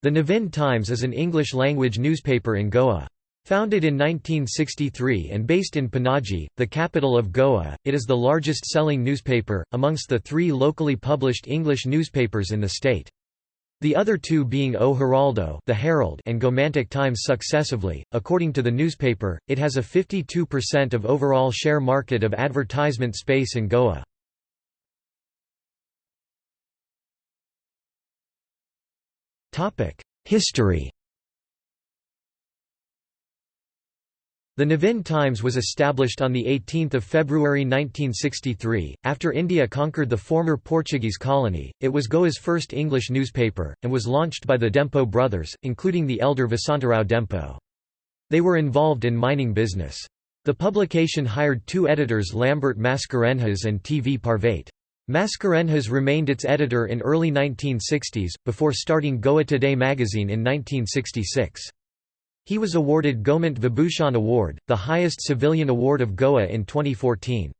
The Navhind Times is an English-language newspaper in Goa. Founded in 1963 and based in Panaji, the capital of Goa, it is the largest-selling newspaper, amongst the three locally published English newspapers in the state. The other two being O Heraldo the Herald and Gomantak Times successively. According to the newspaper, it has a 52% of overall share market of advertisement space in Goa. History The Navhind Times was established on 18 February 1963, after India conquered the former Portuguese colony. It was Goa's first English newspaper, and was launched by the Dempo brothers, including the elder Vasantarao Dempo. They were involved in mining business. The publication hired two editors Lambert Mascarenhas and T. V. Parvate. Mascarenhas remained its editor in early 1960s, before starting Goa Today magazine in 1966. He was awarded Gomant Vibhushan Award, the highest civilian award of Goa in 2014.